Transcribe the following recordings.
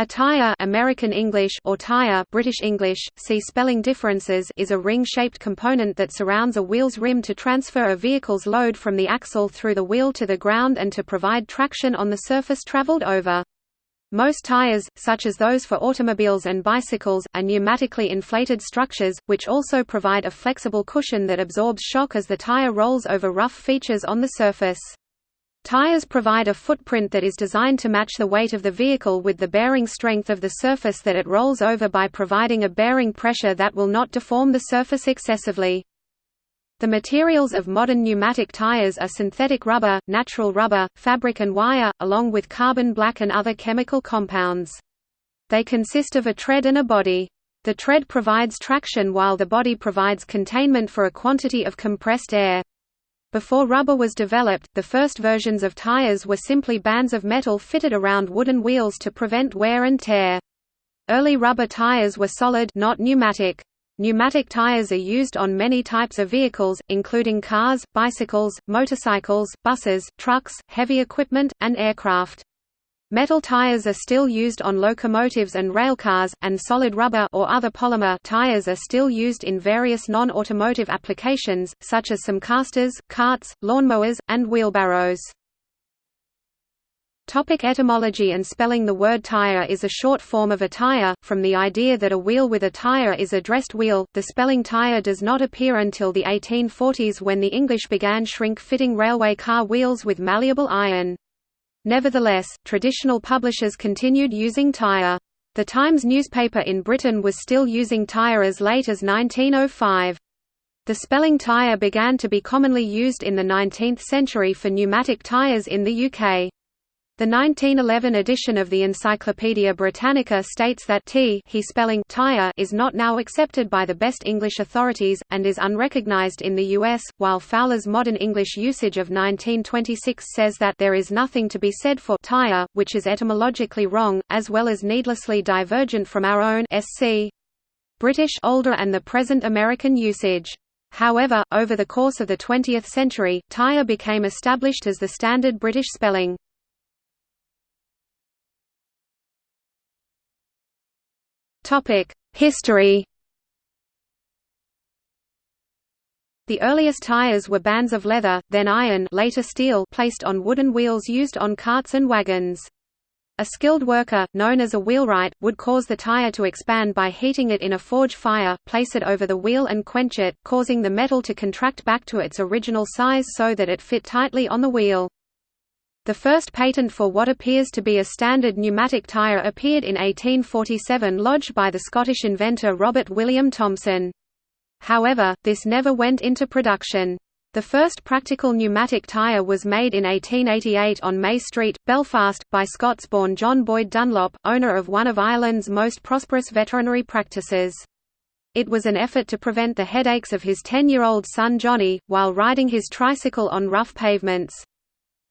A tire American English or tyre British English, see spelling differences is a ring-shaped component that surrounds a wheel's rim to transfer a vehicle's load from the axle through the wheel to the ground and to provide traction on the surface traveled over. Most tires, such as those for automobiles and bicycles, are pneumatically inflated structures, which also provide a flexible cushion that absorbs shock as the tire rolls over rough features on the surface. Tires provide a footprint that is designed to match the weight of the vehicle with the bearing strength of the surface that it rolls over by providing a bearing pressure that will not deform the surface excessively. The materials of modern pneumatic tires are synthetic rubber, natural rubber, fabric and wire, along with carbon black and other chemical compounds. They consist of a tread and a body. The tread provides traction while the body provides containment for a quantity of compressed air. Before rubber was developed, the first versions of tires were simply bands of metal fitted around wooden wheels to prevent wear and tear. Early rubber tires were solid not pneumatic. Pneumatic tires are used on many types of vehicles, including cars, bicycles, motorcycles, buses, trucks, heavy equipment, and aircraft. Metal tires are still used on locomotives and railcars, and solid rubber or other polymer tires are still used in various non-automotive applications, such as some casters, carts, lawnmowers, and wheelbarrows. Topic etymology and spelling The word tire is a short form of a tire, from the idea that a wheel with a tire is a dressed wheel. The spelling tyre does not appear until the 1840s when the English began shrink-fitting railway car wheels with malleable iron. Nevertheless, traditional publishers continued using tire. The Times newspaper in Britain was still using tire as late as 1905. The spelling tyre began to be commonly used in the 19th century for pneumatic tires in the UK. The 1911 edition of the Encyclopaedia Britannica states that t he spelling tyre is not now accepted by the best English authorities, and is unrecognized in the US, while Fowler's modern English usage of 1926 says that there is nothing to be said for tyre, which is etymologically wrong, as well as needlessly divergent from our own sc. British older and the present American usage. However, over the course of the 20th century, tyre became established as the standard British spelling. History The earliest tires were bands of leather, then iron later steel placed on wooden wheels used on carts and wagons. A skilled worker, known as a wheelwright, would cause the tire to expand by heating it in a forge fire, place it over the wheel and quench it, causing the metal to contract back to its original size so that it fit tightly on the wheel. The first patent for what appears to be a standard pneumatic tyre appeared in 1847 lodged by the Scottish inventor Robert William Thomson. However, this never went into production. The first practical pneumatic tyre was made in 1888 on May Street, Belfast, by Scots-born John Boyd Dunlop, owner of one of Ireland's most prosperous veterinary practices. It was an effort to prevent the headaches of his 10-year-old son Johnny, while riding his tricycle on rough pavements.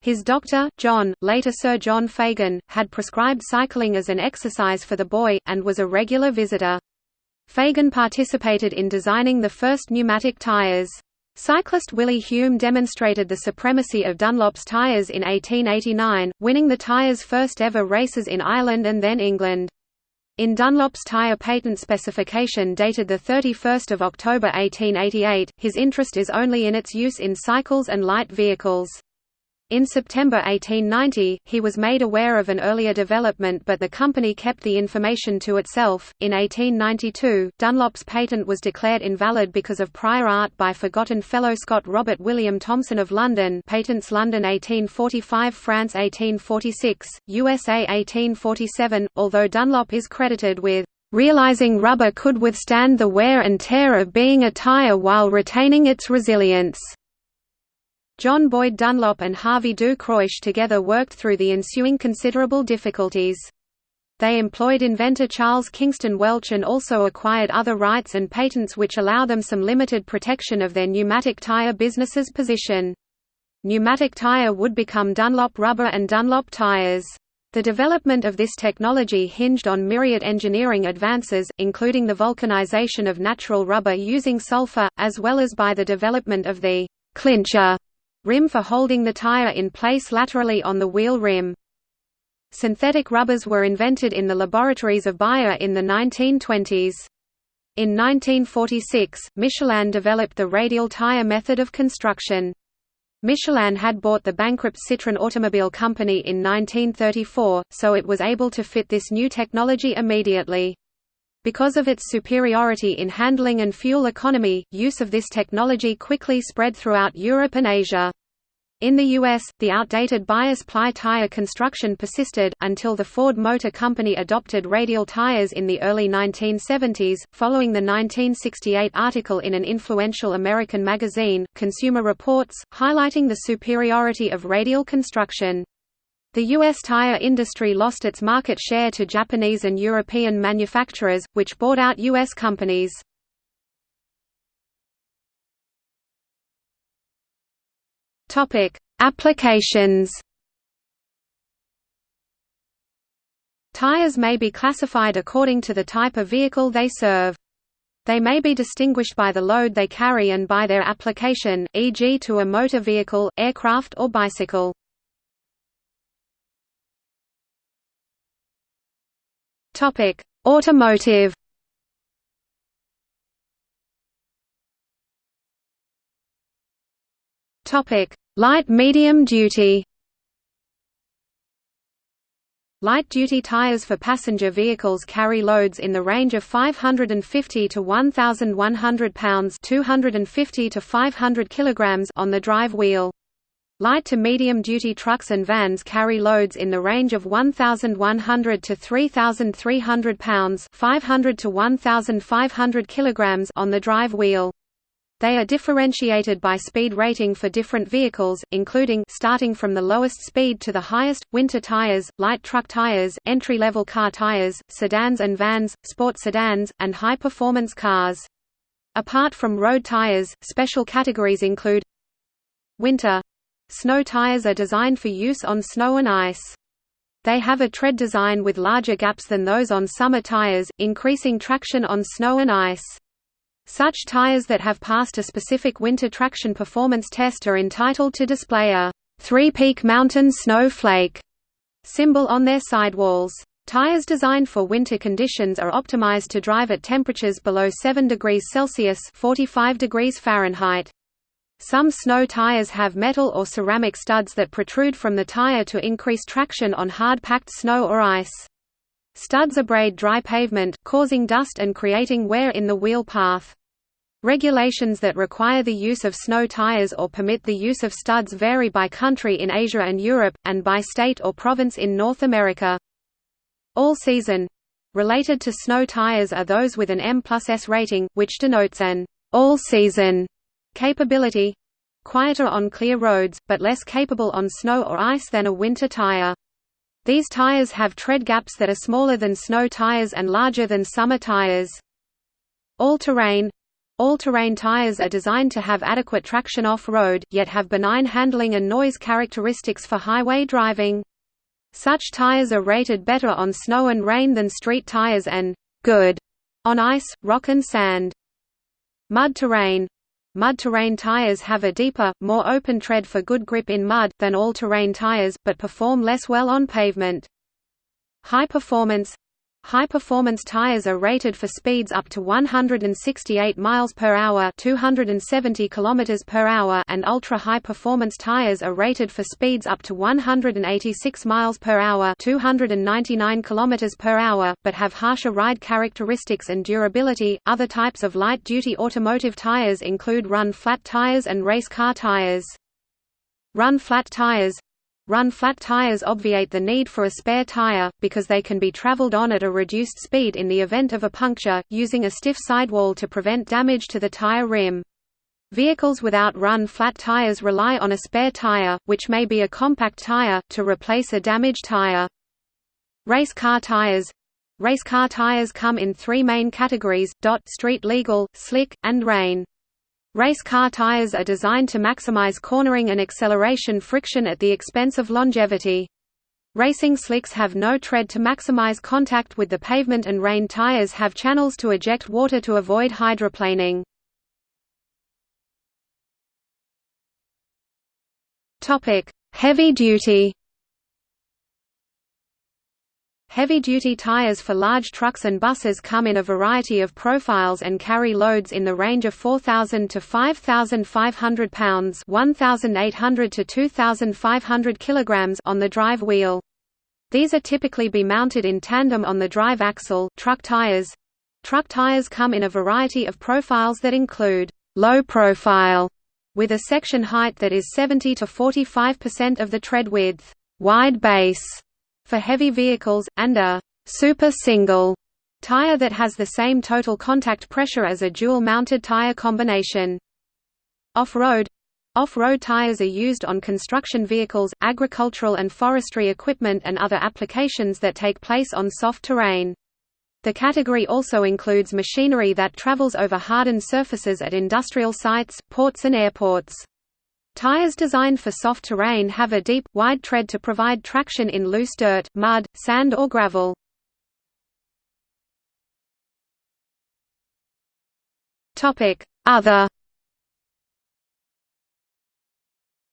His doctor, John, later Sir John Fagan, had prescribed cycling as an exercise for the boy, and was a regular visitor. Fagan participated in designing the first pneumatic tyres. Cyclist Willie Hume demonstrated the supremacy of Dunlop's tyres in 1889, winning the tires' first ever races in Ireland and then England. In Dunlop's tyre patent specification dated 31 October 1888, his interest is only in its use in cycles and light vehicles. In September 1890, he was made aware of an earlier development but the company kept the information to itself. In 1892, Dunlop's patent was declared invalid because of prior art by forgotten fellow Scot Robert William Thomson of London Patents London 1845 France 1846, USA 1847, although Dunlop is credited with realizing rubber could withstand the wear and tear of being a tire while retaining its resilience. John Boyd Dunlop and Harvey du Cros together worked through the ensuing considerable difficulties. They employed inventor Charles Kingston Welch and also acquired other rights and patents which allow them some limited protection of their pneumatic tire business's position. Pneumatic tire would become Dunlop rubber and Dunlop tires. The development of this technology hinged on myriad engineering advances, including the vulcanization of natural rubber using sulfur, as well as by the development of the clincher rim for holding the tire in place laterally on the wheel rim. Synthetic rubbers were invented in the laboratories of Bayer in the 1920s. In 1946, Michelin developed the radial tire method of construction. Michelin had bought the bankrupt Citroën Automobile Company in 1934, so it was able to fit this new technology immediately. Because of its superiority in handling and fuel economy, use of this technology quickly spread throughout Europe and Asia. In the U.S., the outdated bias ply tire construction persisted, until the Ford Motor Company adopted radial tires in the early 1970s, following the 1968 article in an influential American magazine, Consumer Reports, highlighting the superiority of radial construction. The U.S. tire industry lost its market share to Japanese and European manufacturers, which bought out U.S. companies. Topic: Applications. Tires may be classified according to the type of vehicle they serve. They may be distinguished by the load they carry and by their application, e.g. to a motor vehicle, aircraft or bicycle. Topic: Automotive. Topic: Light medium duty. Light-duty tires for passenger vehicles carry loads in the range of 550 to 1,100 pounds 250 to 500 kilograms on the drive wheel. Light to medium-duty trucks and vans carry loads in the range of 1,100 to 3,300 pounds 500 to 1,500 kilograms on the drive wheel. They are differentiated by speed rating for different vehicles, including starting from the lowest speed to the highest, winter tires, light truck tires, entry-level car tires, sedans and vans, sport sedans, and high-performance cars. Apart from road tires, special categories include Winter Snow tires are designed for use on snow and ice. They have a tread design with larger gaps than those on summer tires, increasing traction on snow and ice. Such tires that have passed a specific winter traction performance test are entitled to display a three-peak mountain snow flake symbol on their sidewalls. Tires designed for winter conditions are optimized to drive at temperatures below 7 degrees Celsius 45 degrees Fahrenheit. Some snow tires have metal or ceramic studs that protrude from the tire to increase traction on hard-packed snow or ice. Studs abrade dry pavement, causing dust and creating wear in the wheel path. Regulations that require the use of snow tires or permit the use of studs vary by country in Asia and Europe, and by state or province in North America. All-season related to snow tires are those with an M plus S rating, which denotes an all-season capability quieter on clear roads, but less capable on snow or ice than a winter tire. These tires have tread gaps that are smaller than snow tires and larger than summer tires. All-terrain all-terrain tires are designed to have adequate traction off-road, yet have benign handling and noise characteristics for highway driving. Such tires are rated better on snow and rain than street tires and good on ice, rock and sand. Mud terrain Mud terrain tires have a deeper, more open tread for good grip in mud, than all-terrain tires, but perform less well on pavement. High performance High-performance tires are rated for speeds up to 168 miles per hour, 270 kilometers per hour, and ultra-high performance tires are rated for speeds up to 186 miles per hour, 299 kilometers per hour, but have harsher ride characteristics and durability. Other types of light-duty automotive tires include run-flat tires and race car tires. Run-flat tires Run-flat tires obviate the need for a spare tire, because they can be traveled on at a reduced speed in the event of a puncture, using a stiff sidewall to prevent damage to the tire rim. Vehicles without run-flat tires rely on a spare tire, which may be a compact tire, to replace a damaged tire. Race car tires Race car tires come in three main categories, DOT street legal, slick, and rain. Race car tires are designed to maximize cornering and acceleration friction at the expense of longevity. Racing slicks have no tread to maximize contact with the pavement and rain tires have channels to eject water to avoid hydroplaning. Heavy duty Heavy-duty tires for large trucks and buses come in a variety of profiles and carry loads in the range of 4,000 to 5,500 pounds (1,800 to 2,500 kilograms) on the drive wheel. These are typically be mounted in tandem on the drive axle. Truck tires. Truck tires come in a variety of profiles that include low profile, with a section height that is 70 to 45% of the tread width, wide base for heavy vehicles, and a super single tire that has the same total contact pressure as a dual-mounted tire combination. Off-road Off-road tires are used on construction vehicles, agricultural and forestry equipment and other applications that take place on soft terrain. The category also includes machinery that travels over hardened surfaces at industrial sites, ports and airports. Tires designed for soft terrain have a deep, wide tread to provide traction in loose dirt, mud, sand or gravel. Other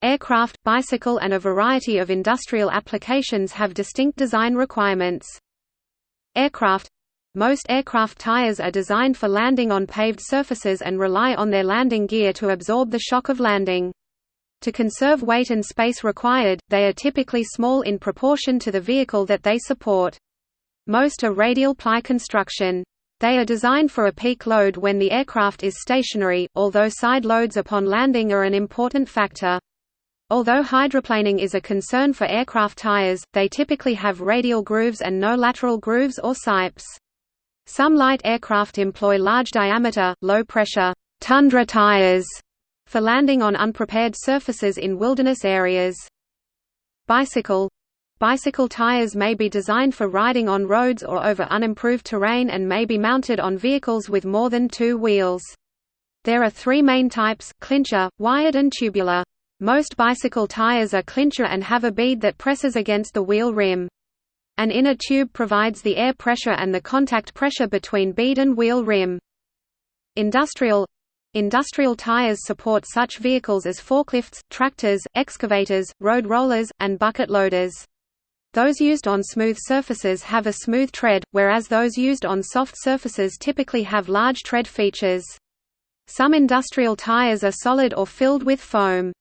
Aircraft, bicycle and a variety of industrial applications have distinct design requirements. Aircraft most aircraft tires are designed for landing on paved surfaces and rely on their landing gear to absorb the shock of landing. To conserve weight and space required, they are typically small in proportion to the vehicle that they support. Most are radial ply construction. They are designed for a peak load when the aircraft is stationary, although side loads upon landing are an important factor. Although hydroplaning is a concern for aircraft tires, they typically have radial grooves and no lateral grooves or sipes. Some light aircraft employ large diameter, low pressure tundra tires for landing on unprepared surfaces in wilderness areas. Bicycle Bicycle tires may be designed for riding on roads or over unimproved terrain and may be mounted on vehicles with more than two wheels. There are three main types, clincher, wired and tubular. Most bicycle tires are clincher and have a bead that presses against the wheel rim. An inner tube provides the air pressure and the contact pressure between bead and wheel rim. Industrial Industrial tires support such vehicles as forklifts, tractors, excavators, road rollers, and bucket loaders. Those used on smooth surfaces have a smooth tread, whereas those used on soft surfaces typically have large tread features. Some industrial tires are solid or filled with foam.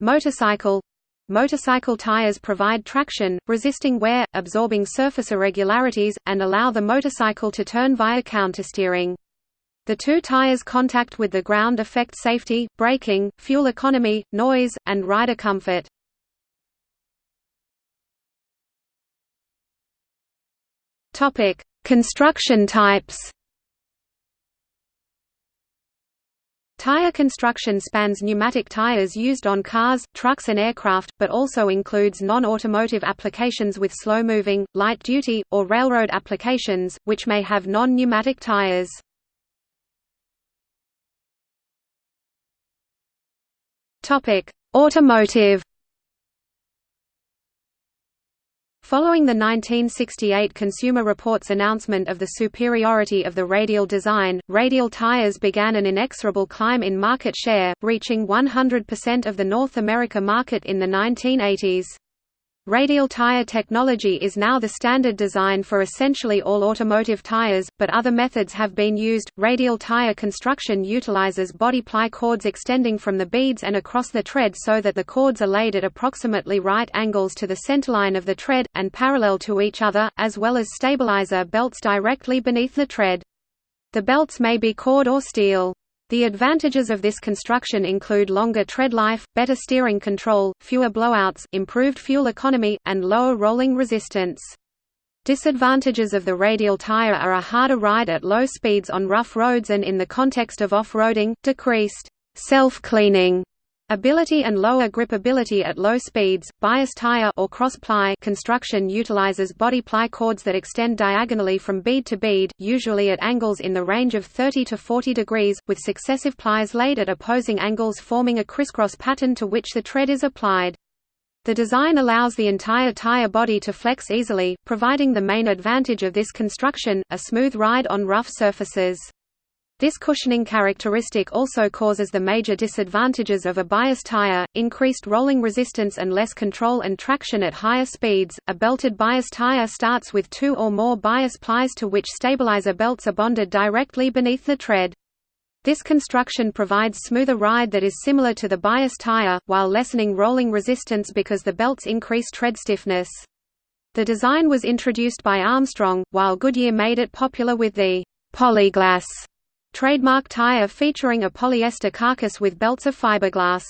Motorcycle Motorcycle tires provide traction, resisting wear, absorbing surface irregularities, and allow the motorcycle to turn via countersteering. The two tires' contact with the ground affect safety, braking, fuel economy, noise, and rider comfort. Topic: Construction types. Tire construction spans pneumatic tires used on cars, trucks and aircraft, but also includes non-automotive applications with slow-moving, light-duty, or railroad applications, which may have non-pneumatic tires. Topic: Automotive. Following the 1968 Consumer Reports announcement of the superiority of the radial design, radial tires began an inexorable climb in market share, reaching 100% of the North America market in the 1980s. Radial tire technology is now the standard design for essentially all automotive tires, but other methods have been used. Radial tire construction utilizes body ply cords extending from the beads and across the tread so that the cords are laid at approximately right angles to the centerline of the tread, and parallel to each other, as well as stabilizer belts directly beneath the tread. The belts may be cord or steel. The advantages of this construction include longer tread life, better steering control, fewer blowouts, improved fuel economy, and lower rolling resistance. Disadvantages of the radial tire are a harder ride at low speeds on rough roads and in the context of off-roading, decreased self-cleaning Ability and lower gripability at low speeds. Bias tire or cross-ply construction utilizes body ply cords that extend diagonally from bead to bead, usually at angles in the range of 30 to 40 degrees, with successive plies laid at opposing angles forming a crisscross pattern to which the tread is applied. The design allows the entire tire body to flex easily, providing the main advantage of this construction, a smooth ride on rough surfaces. This cushioning characteristic also causes the major disadvantages of a bias tire, increased rolling resistance and less control and traction at higher speeds. A belted bias tire starts with two or more bias plies to which stabilizer belts are bonded directly beneath the tread. This construction provides smoother ride that is similar to the bias tire, while lessening rolling resistance because the belts increase tread stiffness. The design was introduced by Armstrong, while Goodyear made it popular with the Polyglass trademark tire featuring a polyester carcass with belts of fiberglass.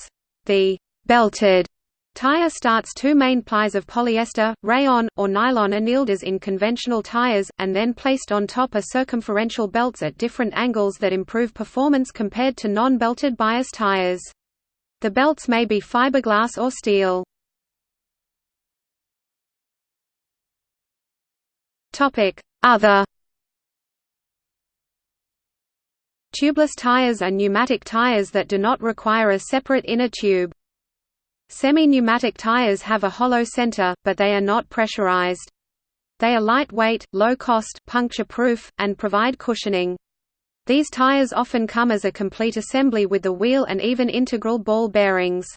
The belted tire starts two main plies of polyester, rayon, or nylon annealed as in conventional tires, and then placed on top are circumferential belts at different angles that improve performance compared to non-belted bias tires. The belts may be fiberglass or steel. Other Tubeless tires are pneumatic tires that do not require a separate inner tube. Semi-pneumatic tires have a hollow center, but they are not pressurized. They are lightweight, low-cost, puncture-proof, and provide cushioning. These tires often come as a complete assembly with the wheel and even integral ball bearings.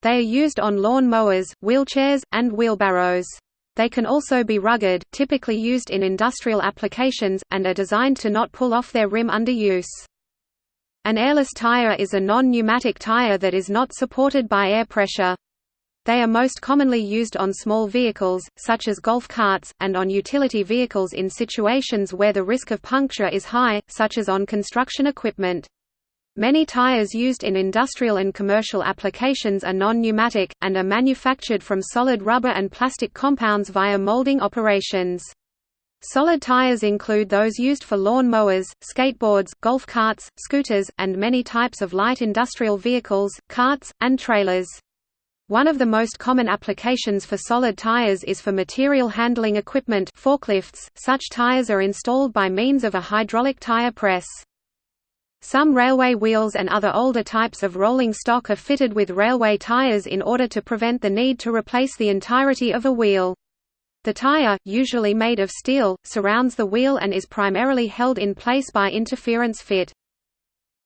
They are used on lawn mowers, wheelchairs, and wheelbarrows. They can also be rugged, typically used in industrial applications, and are designed to not pull off their rim under use. An airless tire is a non-pneumatic tire that is not supported by air pressure. They are most commonly used on small vehicles, such as golf carts, and on utility vehicles in situations where the risk of puncture is high, such as on construction equipment. Many tires used in industrial and commercial applications are non-pneumatic, and are manufactured from solid rubber and plastic compounds via molding operations. Solid tires include those used for lawn mowers, skateboards, golf carts, scooters, and many types of light industrial vehicles, carts, and trailers. One of the most common applications for solid tires is for material handling equipment forklifts. Such tires are installed by means of a hydraulic tire press. Some railway wheels and other older types of rolling stock are fitted with railway tires in order to prevent the need to replace the entirety of a wheel. The tire, usually made of steel, surrounds the wheel and is primarily held in place by interference fit.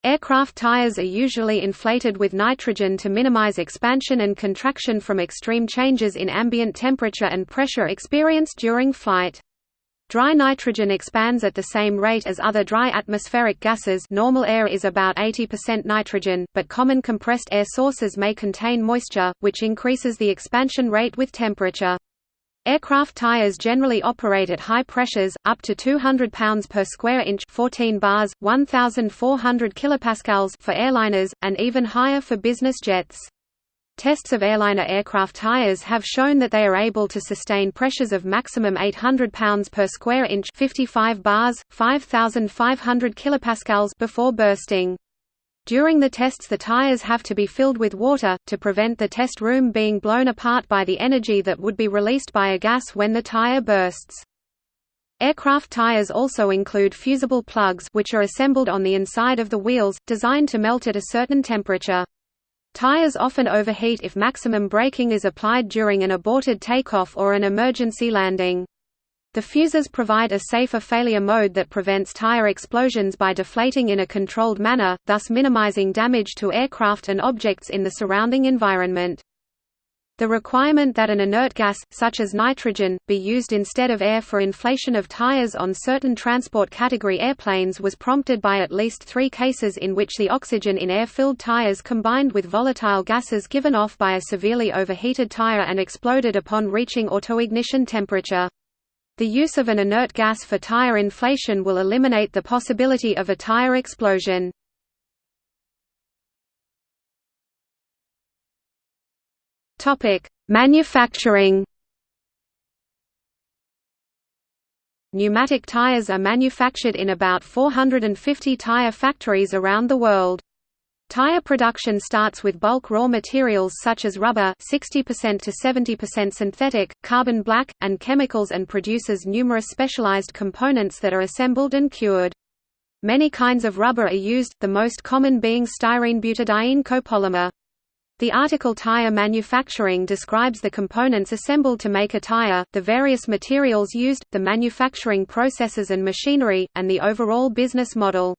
Aircraft tires are usually inflated with nitrogen to minimize expansion and contraction from extreme changes in ambient temperature and pressure experienced during flight. Dry nitrogen expands at the same rate as other dry atmospheric gases normal air is about 80% nitrogen, but common compressed air sources may contain moisture, which increases the expansion rate with temperature. Aircraft tires generally operate at high pressures, up to 200 pounds per square inch 14 bars, 1,400 kilopascals for airliners, and even higher for business jets. Tests of airliner aircraft tires have shown that they are able to sustain pressures of maximum 800 pounds per square inch 55 bars, 5500 kilopascals before bursting. During the tests the tires have to be filled with water, to prevent the test room being blown apart by the energy that would be released by a gas when the tire bursts. Aircraft tires also include fusible plugs which are assembled on the inside of the wheels, designed to melt at a certain temperature. Tires often overheat if maximum braking is applied during an aborted takeoff or an emergency landing. The fuses provide a safer failure mode that prevents tire explosions by deflating in a controlled manner, thus minimizing damage to aircraft and objects in the surrounding environment. The requirement that an inert gas, such as nitrogen, be used instead of air for inflation of tires on certain transport category airplanes was prompted by at least three cases in which the oxygen in air-filled tires combined with volatile gases given off by a severely overheated tire and exploded upon reaching autoignition temperature. The use of an inert gas for tire inflation will eliminate the possibility of a tire explosion. Topic: Manufacturing. Pneumatic tires are manufactured in about 450 tire factories around the world. Tire production starts with bulk raw materials such as rubber 60% to 70% synthetic, carbon black, and chemicals and produces numerous specialized components that are assembled and cured. Many kinds of rubber are used, the most common being styrene butadiene copolymer. The article tire manufacturing describes the components assembled to make a tire, the various materials used, the manufacturing processes and machinery, and the overall business model.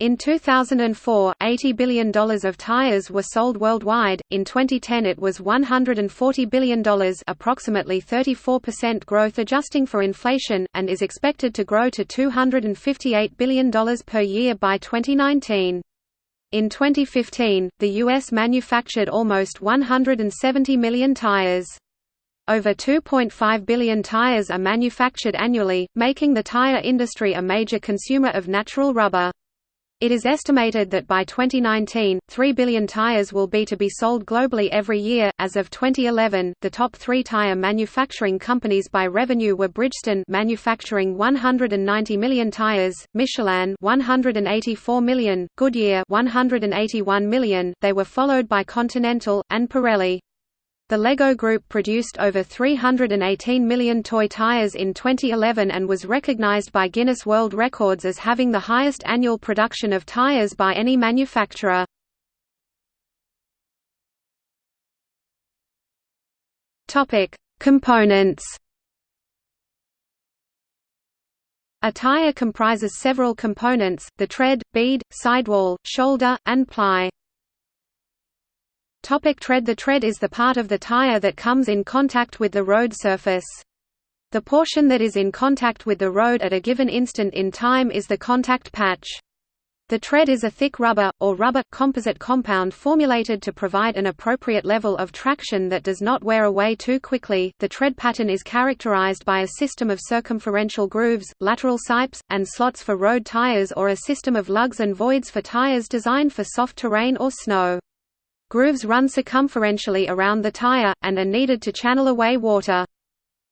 In 2004, $80 billion of tires were sold worldwide. In 2010 it was $140 billion, approximately 34% growth adjusting for inflation, and is expected to grow to $258 billion per year by 2019. In 2015, the US manufactured almost 170 million tires. Over 2.5 billion tires are manufactured annually, making the tire industry a major consumer of natural rubber. It is estimated that by 2019, 3 billion tires will be to be sold globally every year. As of 2011, the top 3 tire manufacturing companies by revenue were Bridgestone manufacturing 190 million tires, Michelin 184 million, Goodyear 181 million. They were followed by Continental and Pirelli. The LEGO Group produced over 318 million toy tires in 2011 and was recognized by Guinness World Records as having the highest annual production of tires by any manufacturer. Topic: Components. A tire comprises several components: the tread, bead, sidewall, shoulder, and ply. Topic tread The tread is the part of the tire that comes in contact with the road surface. The portion that is in contact with the road at a given instant in time is the contact patch. The tread is a thick rubber, or rubber, composite compound formulated to provide an appropriate level of traction that does not wear away too quickly. The tread pattern is characterized by a system of circumferential grooves, lateral sipes, and slots for road tires or a system of lugs and voids for tires designed for soft terrain or snow. Grooves run circumferentially around the tire, and are needed to channel away water.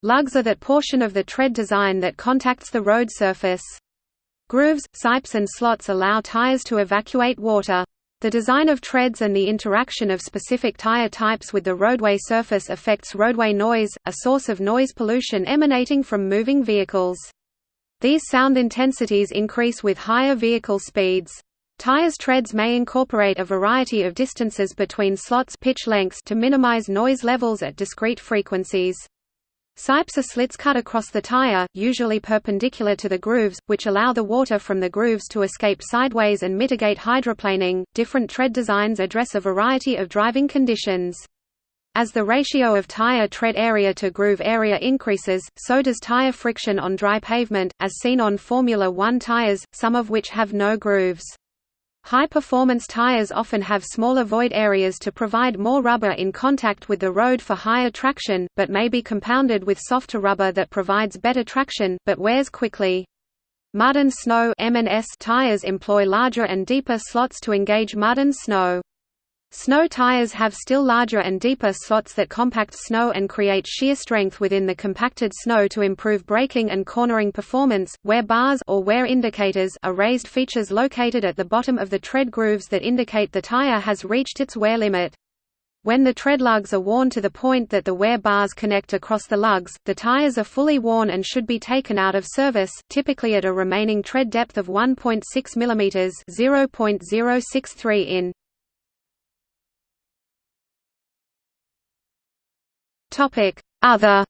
Lugs are that portion of the tread design that contacts the road surface. Grooves, sipes and slots allow tires to evacuate water. The design of treads and the interaction of specific tire types with the roadway surface affects roadway noise, a source of noise pollution emanating from moving vehicles. These sound intensities increase with higher vehicle speeds. Tires treads may incorporate a variety of distances between slots pitch lengths to minimize noise levels at discrete frequencies. Sipes are slits cut across the tire, usually perpendicular to the grooves, which allow the water from the grooves to escape sideways and mitigate hydroplaning. Different tread designs address a variety of driving conditions. As the ratio of tire tread area to groove area increases, so does tire friction on dry pavement, as seen on Formula One tires, some of which have no grooves. High-performance tires often have smaller void areas to provide more rubber in contact with the road for higher traction, but may be compounded with softer rubber that provides better traction, but wears quickly. Mud and snow tires employ larger and deeper slots to engage mud and snow. Snow tires have still larger and deeper slots that compact snow and create shear strength within the compacted snow to improve braking and cornering performance. Wear bars or wear indicators are raised features located at the bottom of the tread grooves that indicate the tire has reached its wear limit. When the tread lugs are worn to the point that the wear bars connect across the lugs, the tires are fully worn and should be taken out of service, typically at a remaining tread depth of 1.6 mm (0.063 in). Other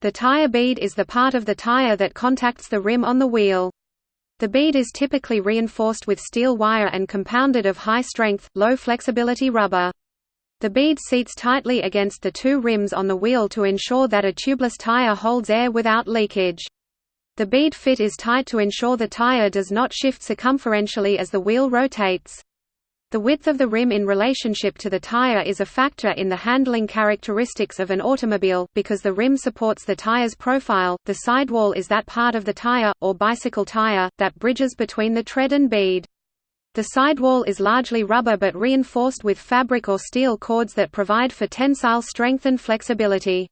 The tire bead is the part of the tire that contacts the rim on the wheel. The bead is typically reinforced with steel wire and compounded of high-strength, low-flexibility rubber. The bead seats tightly against the two rims on the wheel to ensure that a tubeless tire holds air without leakage. The bead fit is tight to ensure the tire does not shift circumferentially as the wheel rotates. The width of the rim in relationship to the tire is a factor in the handling characteristics of an automobile, because the rim supports the tire's profile, the sidewall is that part of the tire, or bicycle tire, that bridges between the tread and bead. The sidewall is largely rubber but reinforced with fabric or steel cords that provide for tensile strength and flexibility.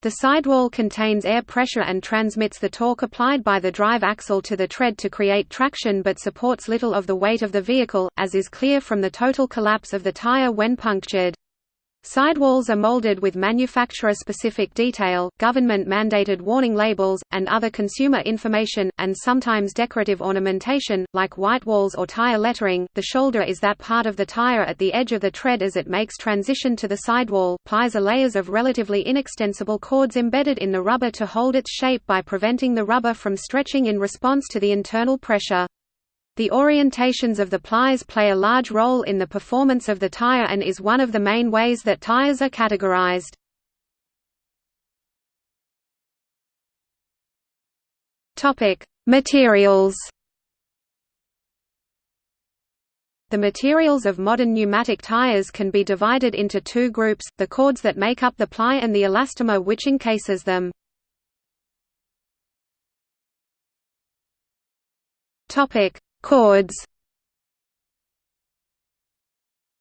The sidewall contains air pressure and transmits the torque applied by the drive axle to the tread to create traction but supports little of the weight of the vehicle, as is clear from the total collapse of the tire when punctured. Sidewalls are molded with manufacturer-specific detail, government-mandated warning labels, and other consumer information, and sometimes decorative ornamentation, like white walls or tire lettering. The shoulder is that part of the tire at the edge of the tread as it makes transition to the sidewall. Plies are layers of relatively inextensible cords embedded in the rubber to hold its shape by preventing the rubber from stretching in response to the internal pressure. The orientations of the plies play a large role in the performance of the tire and is one of the main ways that tires are categorized. Materials. The materials of modern pneumatic tires can be divided into two groups, the cords that make up the ply and the elastomer which encases them. Topic: Cords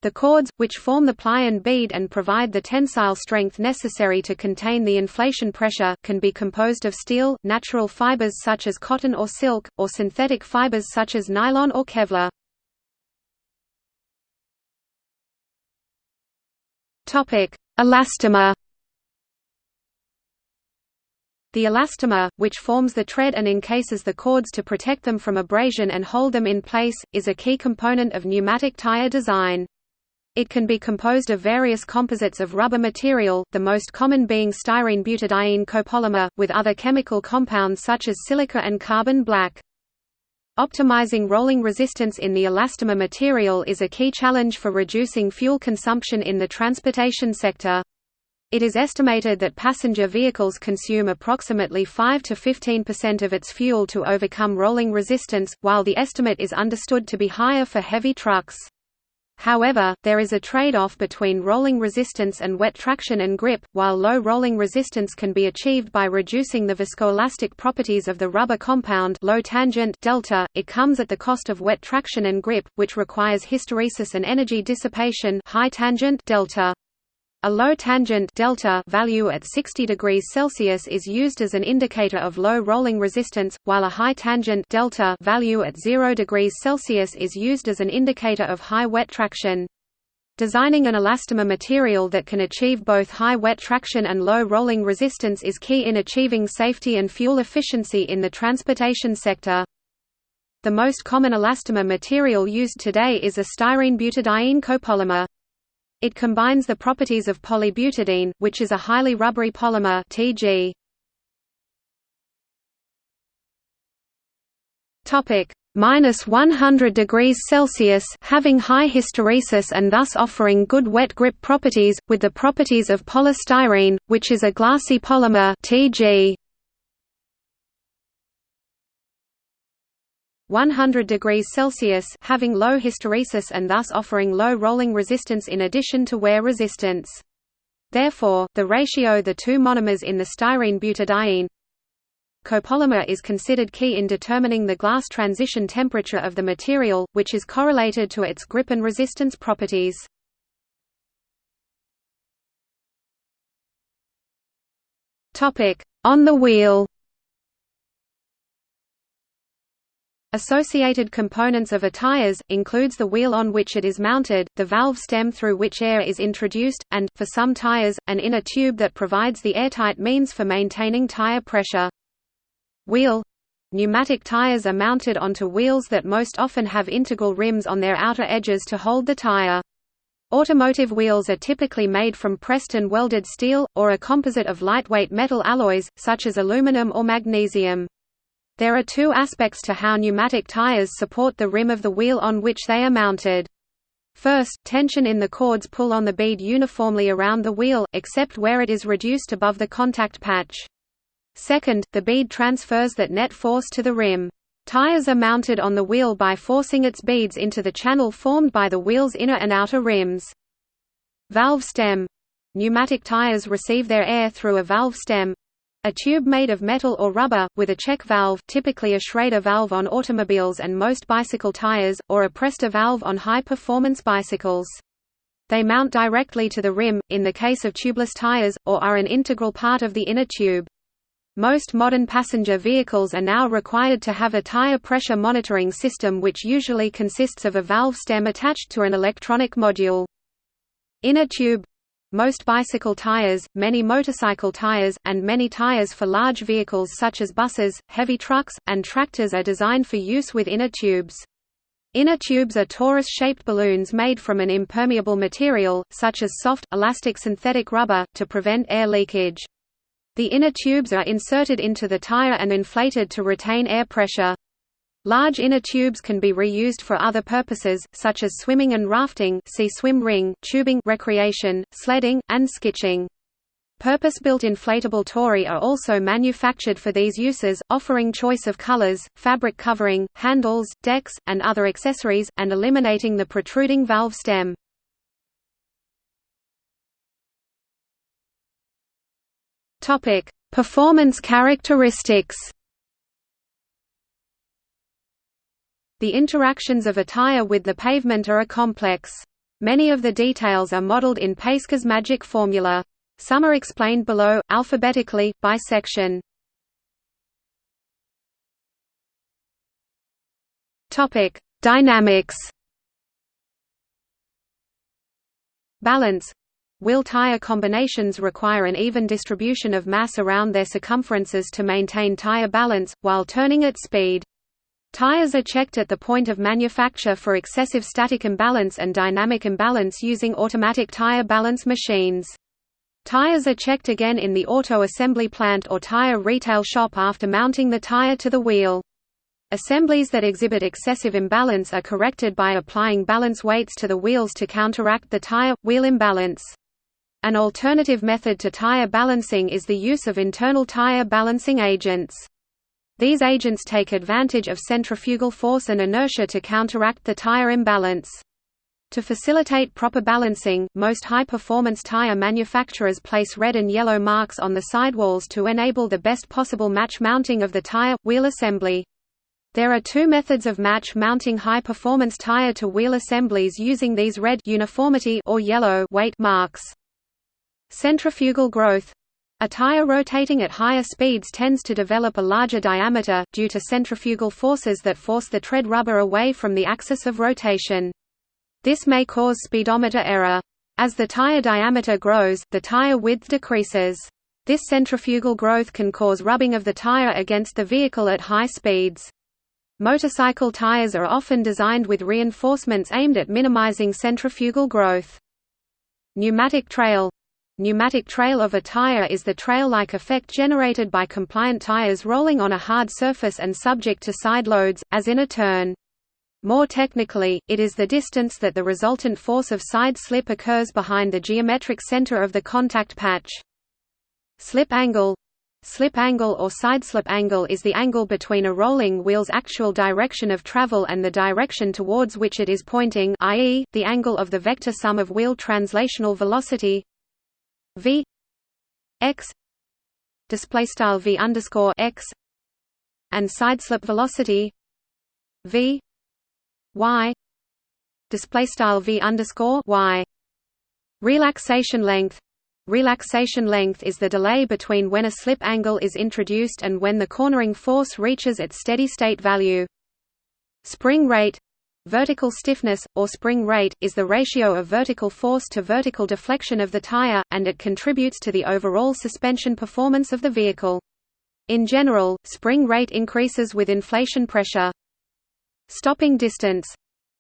The cords, which form the ply and bead and provide the tensile strength necessary to contain the inflation pressure, can be composed of steel, natural fibers such as cotton or silk, or synthetic fibers such as nylon or Kevlar. Elastomer the elastomer, which forms the tread and encases the cords to protect them from abrasion and hold them in place, is a key component of pneumatic tire design. It can be composed of various composites of rubber material, the most common being styrene butadiene copolymer, with other chemical compounds such as silica and carbon black. Optimizing rolling resistance in the elastomer material is a key challenge for reducing fuel consumption in the transportation sector. It is estimated that passenger vehicles consume approximately 5 to 15% of its fuel to overcome rolling resistance, while the estimate is understood to be higher for heavy trucks. However, there is a trade-off between rolling resistance and wet traction and grip. While low rolling resistance can be achieved by reducing the viscoelastic properties of the rubber compound low tangent delta, it comes at the cost of wet traction and grip, which requires hysteresis and energy dissipation high tangent delta. A low tangent delta value at 60 degrees Celsius is used as an indicator of low rolling resistance, while a high tangent delta value at 0 degrees Celsius is used as an indicator of high wet traction. Designing an elastomer material that can achieve both high wet traction and low rolling resistance is key in achieving safety and fuel efficiency in the transportation sector. The most common elastomer material used today is a styrene butadiene copolymer. It combines the properties of polybutadiene, which is a highly rubbery polymer Tg. Topic minus 100 degrees Celsius, having high hysteresis and thus offering good wet grip properties, with the properties of polystyrene, which is a glassy polymer Tg. 100 degrees Celsius having low hysteresis and thus offering low rolling resistance in addition to wear resistance. Therefore, the ratio the two monomers in the styrene butadiene copolymer is considered key in determining the glass transition temperature of the material, which is correlated to its grip and resistance properties. On the wheel Associated components of a tires, includes the wheel on which it is mounted, the valve stem through which air is introduced, and, for some tires, an inner tube that provides the airtight means for maintaining tire pressure. Wheel Pneumatic tires are mounted onto wheels that most often have integral rims on their outer edges to hold the tire. Automotive wheels are typically made from pressed and welded steel, or a composite of lightweight metal alloys, such as aluminum or magnesium. There are two aspects to how pneumatic tires support the rim of the wheel on which they are mounted. First, tension in the cords pull on the bead uniformly around the wheel, except where it is reduced above the contact patch. Second, the bead transfers that net force to the rim. Tires are mounted on the wheel by forcing its beads into the channel formed by the wheel's inner and outer rims. Valve stem Pneumatic tires receive their air through a valve stem, a tube made of metal or rubber, with a check valve typically a Schrader valve on automobiles and most bicycle tires, or a Presta valve on high-performance bicycles. They mount directly to the rim, in the case of tubeless tires, or are an integral part of the inner tube. Most modern passenger vehicles are now required to have a tire pressure monitoring system which usually consists of a valve stem attached to an electronic module. Inner tube Most bicycle tires, many motorcycle tires, and many tires for large vehicles such as buses, heavy trucks, and tractors are designed for use with inner tubes. Inner tubes are torus-shaped balloons made from an impermeable material, such as soft, elastic synthetic rubber, to prevent air leakage. The inner tubes are inserted into the tire and inflated to retain air pressure. Large inner tubes can be reused for other purposes, such as swimming and rafting see swim ring, tubing recreation, sledding, and skitching. Purpose-built inflatable tori are also manufactured for these uses, offering choice of colors, fabric covering, handles, decks, and other accessories, and eliminating the protruding valve stem. Performance characteristics. The interactions of a tire with the pavement are a complex. Many of the details are modeled in Pacejka's magic formula. Some are explained below, alphabetically, by section. Topic: Dynamics. Balance Wheel-tire combinations require an even distribution of mass around their circumferences to maintain tire balance, while turning at speed. Tires are checked at the point of manufacture for excessive static imbalance and dynamic imbalance using automatic tire balance machines. Tires are checked again in the auto assembly plant or tire retail shop after mounting the tire to the wheel. Assemblies that exhibit excessive imbalance are corrected by applying balance weights to the wheels to counteract the tire-wheel imbalance. An alternative method to tire balancing is the use of internal tire balancing agents. These agents take advantage of centrifugal force and inertia to counteract the tire imbalance. To facilitate proper balancing, most high-performance tire manufacturers place red and yellow marks on the sidewalls to enable the best possible match mounting of the tire-wheel assembly. There are two methods of match mounting high-performance tire to wheel assemblies using these red uniformity or yellow weight marks. Centrifugal growth a tire rotating at higher speeds tends to develop a larger diameter, due to centrifugal forces that force the tread rubber away from the axis of rotation. This may cause speedometer error. As the tire diameter grows, the tire width decreases. This centrifugal growth can cause rubbing of the tire against the vehicle at high speeds. Motorcycle tires are often designed with reinforcements aimed at minimizing centrifugal growth. Pneumatic trail Pneumatic trail of a tire is the trail-like effect generated by compliant tires rolling on a hard surface and subject to side loads, as in a turn. More technically, it is the distance that the resultant force of side slip occurs behind the geometric center of the contact patch. Slip angle Slip angle or sideslip angle is the angle between a rolling wheel's actual direction of travel and the direction towards which it is pointing i.e., the angle of the vector sum of wheel translational velocity v x displaystyle v underscore x and sideslip velocity v y displaystyle v underscore y. Relaxation length. Relaxation length is the delay between when a slip angle is introduced and when the cornering force reaches its steady-state value. Spring rate Vertical stiffness, or spring rate, is the ratio of vertical force to vertical deflection of the tire, and it contributes to the overall suspension performance of the vehicle. In general, spring rate increases with inflation pressure. Stopping distance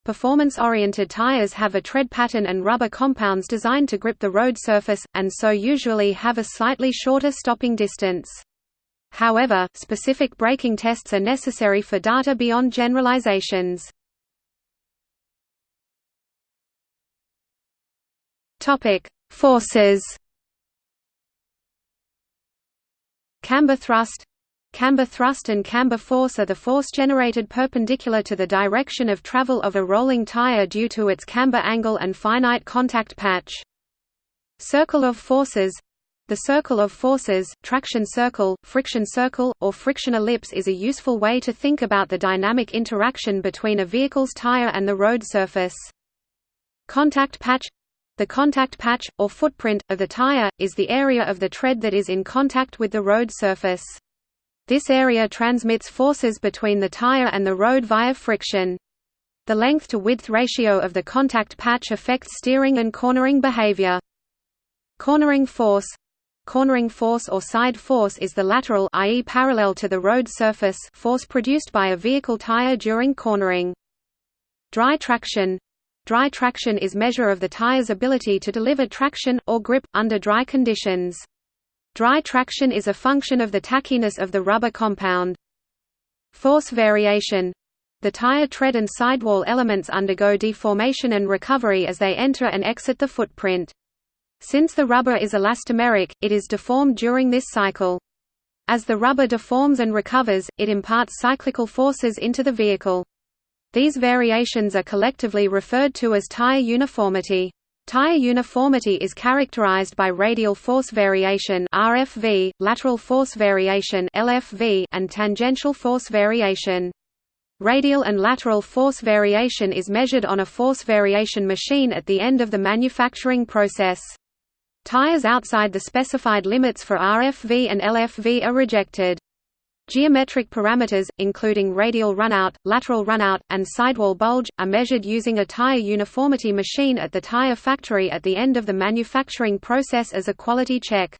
Performance-oriented tires have a tread pattern and rubber compounds designed to grip the road surface, and so usually have a slightly shorter stopping distance. However, specific braking tests are necessary for data beyond generalizations. Topic: Forces. Camber thrust. Camber thrust and camber force are the force generated perpendicular to the direction of travel of a rolling tire due to its camber angle and finite contact patch. Circle of forces the circle of forces, traction circle, friction circle, or friction ellipse is a useful way to think about the dynamic interaction between a vehicle's tire and the road surface. Contact patch the contact patch, or footprint, of the tire, is the area of the tread that is in contact with the road surface. This area transmits forces between the tire and the road via friction. The length-to-width ratio of the contact patch affects steering and cornering behavior. Cornering force Cornering force or side force is the lateral i.e. parallel to the road surface force produced by a vehicle tire during cornering. Dry traction Dry traction is measure of the tire's ability to deliver traction, or grip, under dry conditions. Dry traction is a function of the tackiness of the rubber compound. Force variation the tire tread and sidewall elements undergo deformation and recovery as they enter and exit the footprint. Since the rubber is elastomeric, it is deformed during this cycle. As the rubber deforms and recovers, it imparts cyclical forces into the vehicle. These variations are collectively referred to as tire uniformity. Tire uniformity is characterized by radial force variation RFV, lateral force variation LFV, and tangential force variation. Radial and lateral force variation is measured on a force variation machine at the end of the manufacturing process. Tires outside the specified limits for RFV and LFV are rejected. Geometric parameters, including radial runout, lateral runout, and sidewall bulge, are measured using a tire uniformity machine at the tire factory at the end of the manufacturing process as a quality check.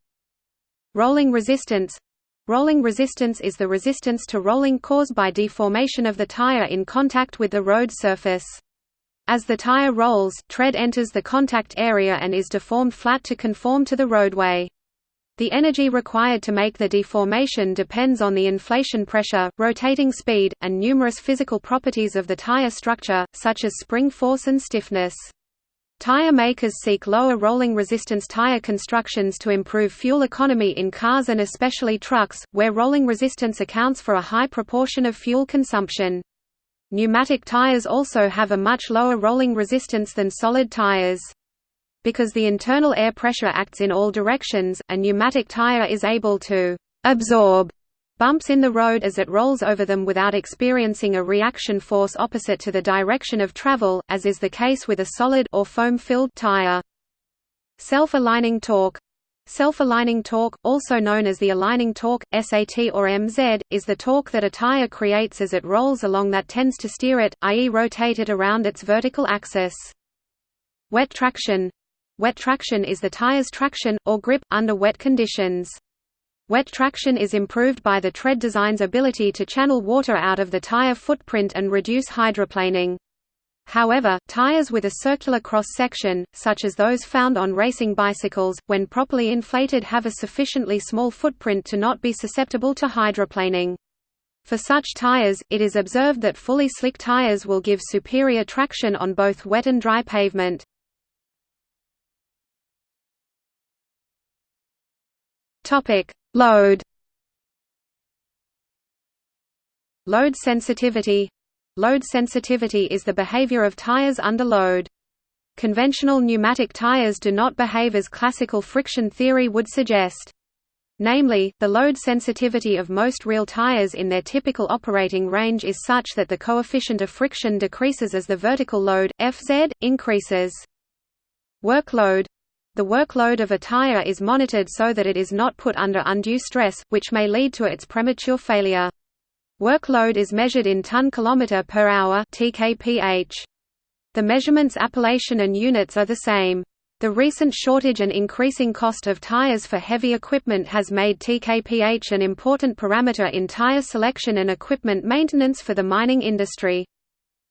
Rolling resistance Rolling resistance is the resistance to rolling caused by deformation of the tire in contact with the road surface. As the tire rolls, tread enters the contact area and is deformed flat to conform to the roadway. The energy required to make the deformation depends on the inflation pressure, rotating speed, and numerous physical properties of the tire structure, such as spring force and stiffness. Tire makers seek lower rolling resistance tire constructions to improve fuel economy in cars and especially trucks, where rolling resistance accounts for a high proportion of fuel consumption. Pneumatic tires also have a much lower rolling resistance than solid tires. Because the internal air pressure acts in all directions, a pneumatic tire is able to «absorb» bumps in the road as it rolls over them without experiencing a reaction force opposite to the direction of travel, as is the case with a solid or foam-filled tire. Self-aligning torque Self-aligning torque, also known as the aligning torque, SAT or MZ, is the torque that a tire creates as it rolls along that tends to steer it, i.e. rotate it around its vertical axis. Wet traction Wet traction is the tire's traction, or grip, under wet conditions. Wet traction is improved by the tread design's ability to channel water out of the tire footprint and reduce hydroplaning. However, tires with a circular cross-section, such as those found on racing bicycles, when properly inflated have a sufficiently small footprint to not be susceptible to hydroplaning. For such tires, it is observed that fully slick tires will give superior traction on both wet and dry pavement. Load Load sensitivity Load sensitivity is the behavior of tires under load. Conventional pneumatic tires do not behave as classical friction theory would suggest. Namely, the load sensitivity of most real tires in their typical operating range is such that the coefficient of friction decreases as the vertical load, Fz, increases. Workload The workload of a tire is monitored so that it is not put under undue stress, which may lead to its premature failure. Workload is measured in ton-kilometer per hour (tkph). The measurements appellation and units are the same. The recent shortage and increasing cost of tires for heavy equipment has made tkph an important parameter in tire selection and equipment maintenance for the mining industry.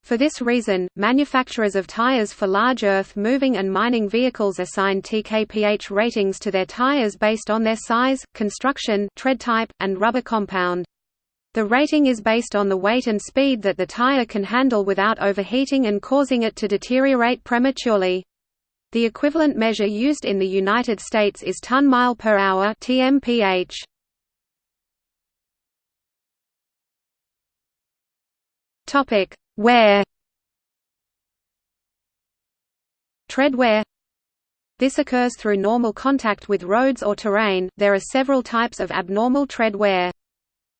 For this reason, manufacturers of tires for large earth-moving and mining vehicles assign tkph ratings to their tires based on their size, construction, tread type, and rubber compound. The rating is based on the weight and speed that the tire can handle without overheating and causing it to deteriorate prematurely. The equivalent measure used in the United States is ton-mile per hour (TMPH). Topic: Wear. Tread wear. This occurs through normal contact with roads or terrain. There are several types of abnormal tread wear.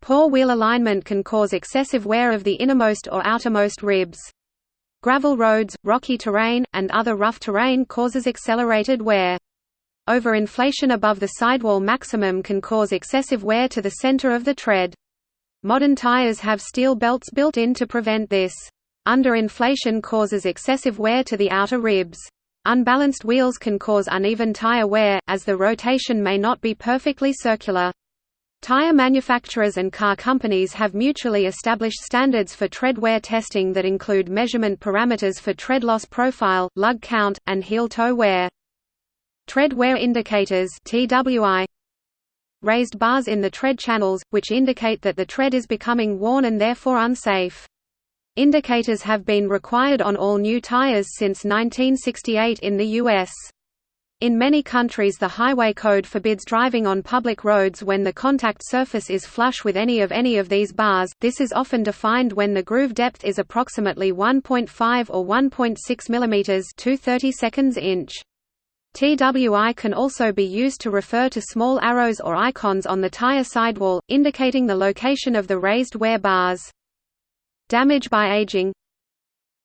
Poor wheel alignment can cause excessive wear of the innermost or outermost ribs. Gravel roads, rocky terrain, and other rough terrain causes accelerated wear. Overinflation above the sidewall maximum can cause excessive wear to the center of the tread. Modern tires have steel belts built in to prevent this. Underinflation causes excessive wear to the outer ribs. Unbalanced wheels can cause uneven tire wear, as the rotation may not be perfectly circular. Tire manufacturers and car companies have mutually established standards for tread wear testing that include measurement parameters for tread loss profile, lug count, and heel-toe wear. Tread wear indicators TWI raised bars in the tread channels, which indicate that the tread is becoming worn and therefore unsafe. Indicators have been required on all new tires since 1968 in the U.S. In many countries the highway code forbids driving on public roads when the contact surface is flush with any of any of these bars, this is often defined when the groove depth is approximately 1.5 or 1.6 mm 2 seconds inch. TWI can also be used to refer to small arrows or icons on the tire sidewall, indicating the location of the raised wear bars. Damage by aging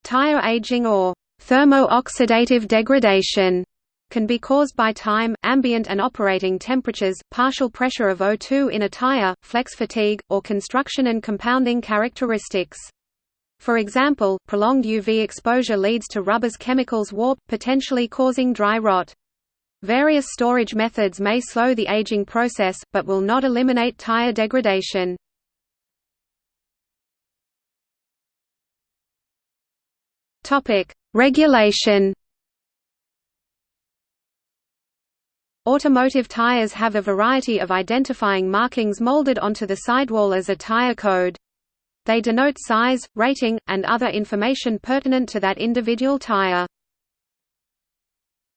Tire aging or thermo-oxidative degradation can be caused by time, ambient and operating temperatures, partial pressure of O2 in a tire, flex fatigue, or construction and compounding characteristics. For example, prolonged UV exposure leads to rubber's chemicals warp, potentially causing dry rot. Various storage methods may slow the aging process, but will not eliminate tire degradation. Regulation Automotive tires have a variety of identifying markings molded onto the sidewall as a tire code. They denote size, rating, and other information pertinent to that individual tire.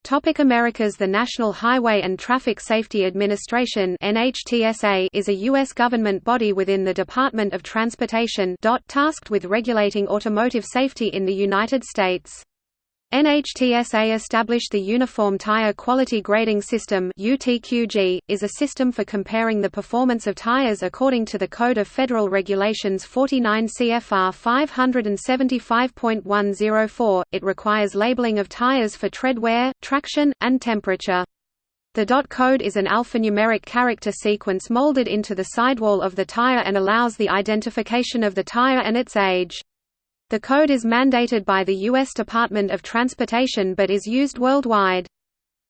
Topic Americas The National Highway and Traffic Safety Administration NHTSA is a U.S. government body within the Department of Transportation tasked with regulating automotive safety in the United States. NHTSA established the Uniform Tire Quality Grading System UTQG, is a system for comparing the performance of tires according to the Code of Federal Regulations 49 CFR 575.104. It requires labeling of tires for tread wear, traction, and temperature. The dot code is an alphanumeric character sequence molded into the sidewall of the tire and allows the identification of the tire and its age. The code is mandated by the U.S. Department of Transportation but is used worldwide.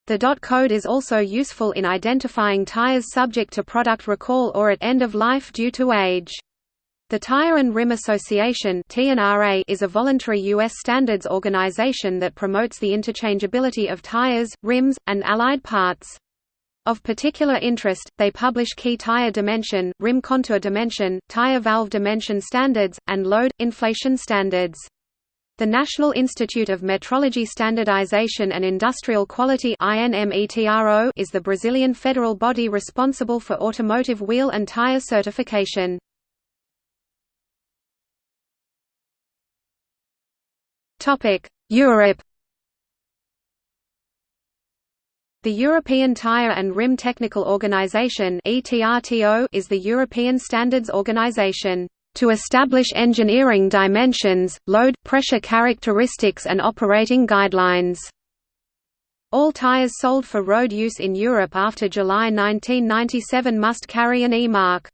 The dot code is also useful in identifying tires subject to product recall or at end of life due to age. The Tire and Rim Association is a voluntary U.S. standards organization that promotes the interchangeability of tires, rims, and allied parts. Of particular interest, they publish key tire dimension, rim contour dimension, tire valve dimension standards, and load, inflation standards. The National Institute of Metrology Standardization and Industrial Quality is the Brazilian federal body responsible for automotive wheel and tire certification. Europe The European Tire and Rim Technical Organization is the European standards organization to establish engineering dimensions, load, pressure characteristics and operating guidelines. All tires sold for road use in Europe after July 1997 must carry an E mark.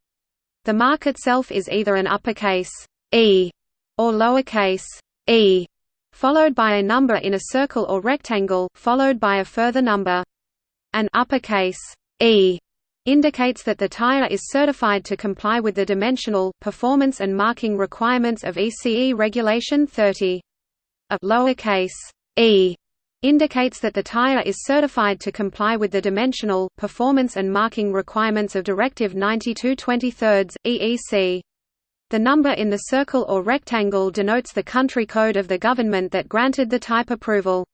The mark itself is either an uppercase E or lowercase e, followed by a number in a circle or rectangle, followed by a further number. An uppercase E indicates that the tire is certified to comply with the dimensional, performance and marking requirements of ECE Regulation 30. A lowercase e indicates that the tire is certified to comply with the dimensional, performance and marking requirements of Directive 92/23 EEC. The number in the circle or rectangle denotes the country code of the government that granted the type approval.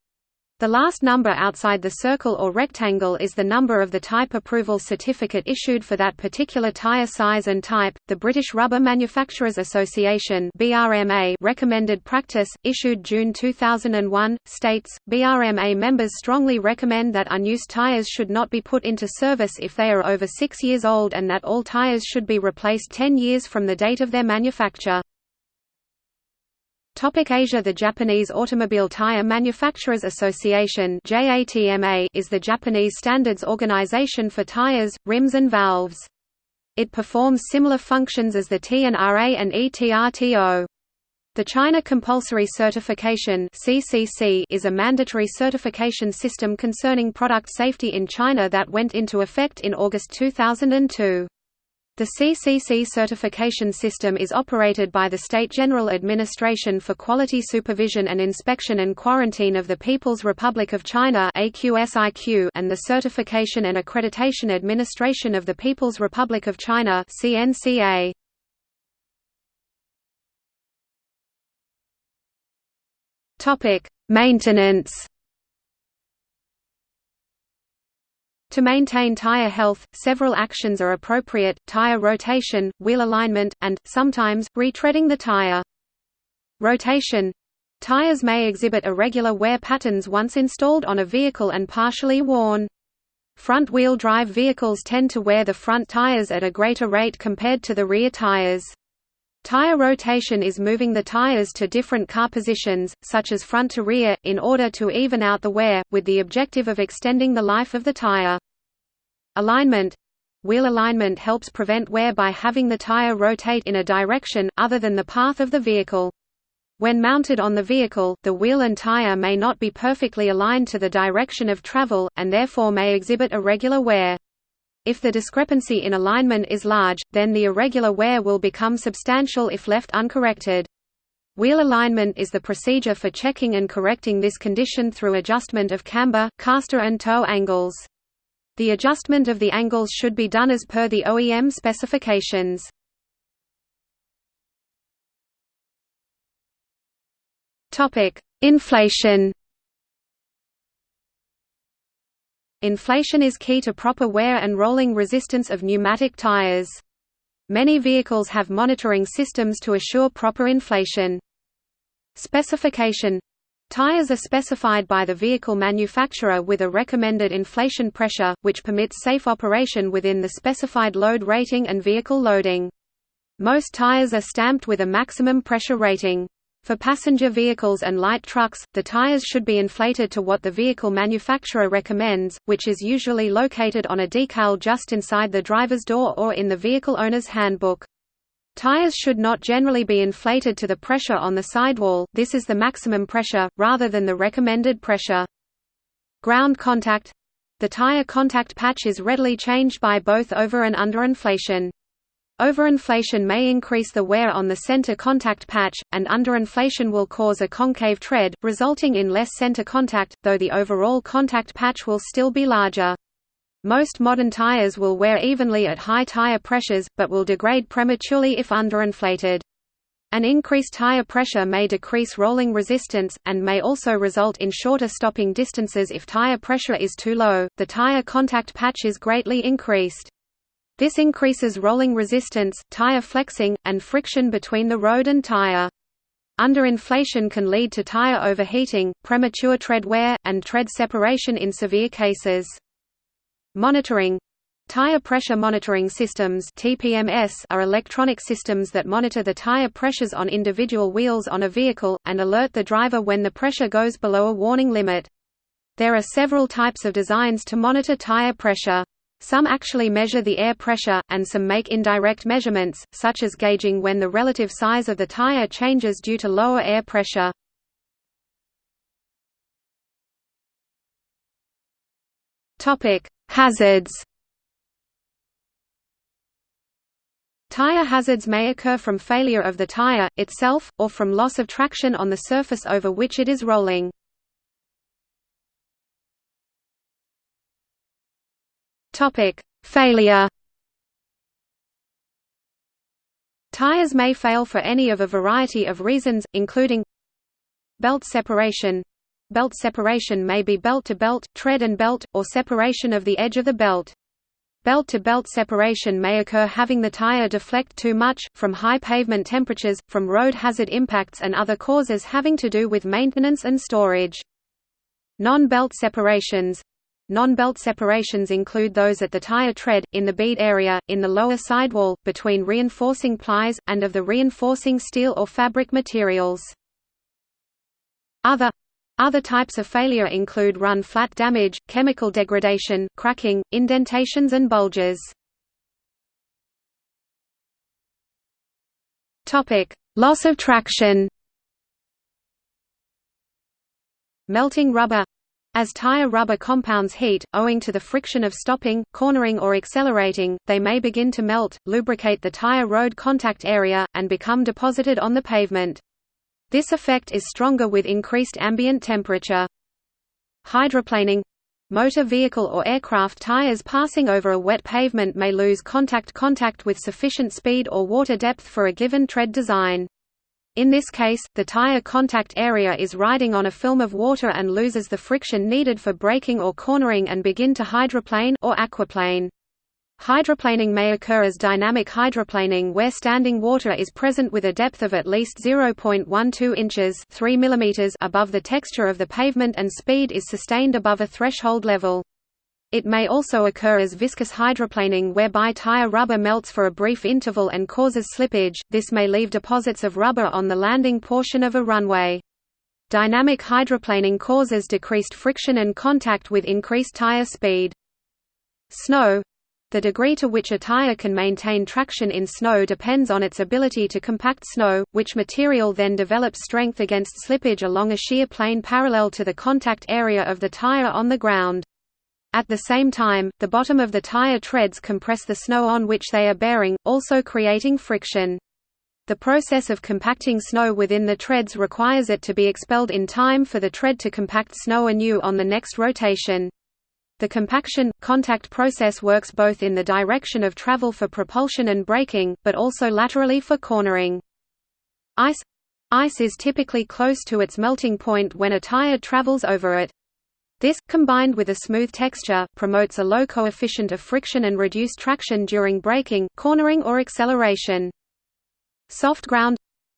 The last number outside the circle or rectangle is the number of the type approval certificate issued for that particular tire size and type. The British Rubber Manufacturers Association (BRMA) recommended practice, issued June 2001, states: BRMA members strongly recommend that unused tires should not be put into service if they are over 6 years old and that all tires should be replaced 10 years from the date of their manufacture. Topic Asia The Japanese Automobile Tire Manufacturers Association is the Japanese standards organization for tires, rims and valves. It performs similar functions as the TNRA and ETRTO. The China Compulsory Certification is a mandatory certification system concerning product safety in China that went into effect in August 2002. The CCC certification system is operated by the State General Administration for Quality Supervision and Inspection and Quarantine of the People's Republic of China and the Certification and Accreditation Administration of the People's Republic of China CNCA. Maintenance. To maintain tire health, several actions are appropriate, tire rotation, wheel alignment, and, sometimes, retreading the tire. Rotation Tires may exhibit irregular wear patterns once installed on a vehicle and partially worn. Front-wheel drive vehicles tend to wear the front tires at a greater rate compared to the rear tires. Tire rotation is moving the tires to different car positions, such as front to rear, in order to even out the wear, with the objective of extending the life of the tire. Alignment Wheel alignment helps prevent wear by having the tire rotate in a direction, other than the path of the vehicle. When mounted on the vehicle, the wheel and tire may not be perfectly aligned to the direction of travel, and therefore may exhibit irregular wear. If the discrepancy in alignment is large, then the irregular wear will become substantial if left uncorrected. Wheel alignment is the procedure for checking and correcting this condition through adjustment of camber, caster and toe angles. The adjustment of the angles should be done as per the OEM specifications. Topic Inflation Inflation is key to proper wear and rolling resistance of pneumatic tires. Many vehicles have monitoring systems to assure proper inflation. Specification Tires are specified by the vehicle manufacturer with a recommended inflation pressure, which permits safe operation within the specified load rating and vehicle loading. Most tires are stamped with a maximum pressure rating. For passenger vehicles and light trucks, the tires should be inflated to what the vehicle manufacturer recommends, which is usually located on a decal just inside the driver's door or in the vehicle owner's handbook. Tires should not generally be inflated to the pressure on the sidewall, this is the maximum pressure, rather than the recommended pressure. Ground contact The tire contact patch is readily changed by both over and underinflation. Overinflation may increase the wear on the center contact patch, and underinflation will cause a concave tread, resulting in less center contact, though the overall contact patch will still be larger. Most modern tires will wear evenly at high tire pressures, but will degrade prematurely if underinflated. An increased tire pressure may decrease rolling resistance, and may also result in shorter stopping distances if tire pressure is too low, the tire contact patch is greatly increased. This increases rolling resistance, tire flexing, and friction between the road and tire. Underinflation can lead to tire overheating, premature tread wear, and tread separation in severe cases. Monitoring Tire pressure monitoring systems (TPMS) are electronic systems that monitor the tire pressures on individual wheels on a vehicle and alert the driver when the pressure goes below a warning limit. There are several types of designs to monitor tire pressure. Some actually measure the air pressure, and some make indirect measurements, such as gauging when the relative size of the tire changes due to lower air pressure. Hazards Tire hazards may occur from failure of the tire, itself, or from loss of traction on the surface over which it is rolling. Failure. Tires may fail for any of a variety of reasons, including belt separation. Belt separation may be belt to belt, tread and belt, or separation of the edge of the belt. Belt-to-belt -belt separation may occur having the tire deflect too much, from high pavement temperatures, from road hazard impacts and other causes having to do with maintenance and storage. Non-belt separations Non-belt separations include those at the tire tread, in the bead area, in the lower sidewall, between reinforcing plies, and of the reinforcing steel or fabric materials. Other other types of failure include run-flat damage, chemical degradation, cracking, indentations and bulges. Loss of traction Melting rubber as tire rubber compounds heat, owing to the friction of stopping, cornering or accelerating, they may begin to melt, lubricate the tire road contact area, and become deposited on the pavement. This effect is stronger with increased ambient temperature. Hydroplaning Motor vehicle or aircraft tires passing over a wet pavement may lose contact contact with sufficient speed or water depth for a given tread design. In this case, the tire contact area is riding on a film of water and loses the friction needed for braking or cornering and begin to hydroplane or aquaplane. Hydroplaning may occur as dynamic hydroplaning where standing water is present with a depth of at least 0.12 inches 3 mm above the texture of the pavement and speed is sustained above a threshold level. It may also occur as viscous hydroplaning whereby tire rubber melts for a brief interval and causes slippage, this may leave deposits of rubber on the landing portion of a runway. Dynamic hydroplaning causes decreased friction and contact with increased tire speed. Snow the degree to which a tire can maintain traction in snow depends on its ability to compact snow, which material then develops strength against slippage along a shear plane parallel to the contact area of the tire on the ground. At the same time, the bottom of the tire treads compress the snow on which they are bearing, also creating friction. The process of compacting snow within the treads requires it to be expelled in time for the tread to compact snow anew on the next rotation. The compaction, contact process works both in the direction of travel for propulsion and braking, but also laterally for cornering. Ice Ice is typically close to its melting point when a tire travels over it. This, combined with a smooth texture, promotes a low coefficient of friction and reduced traction during braking, cornering or acceleration. Soft ground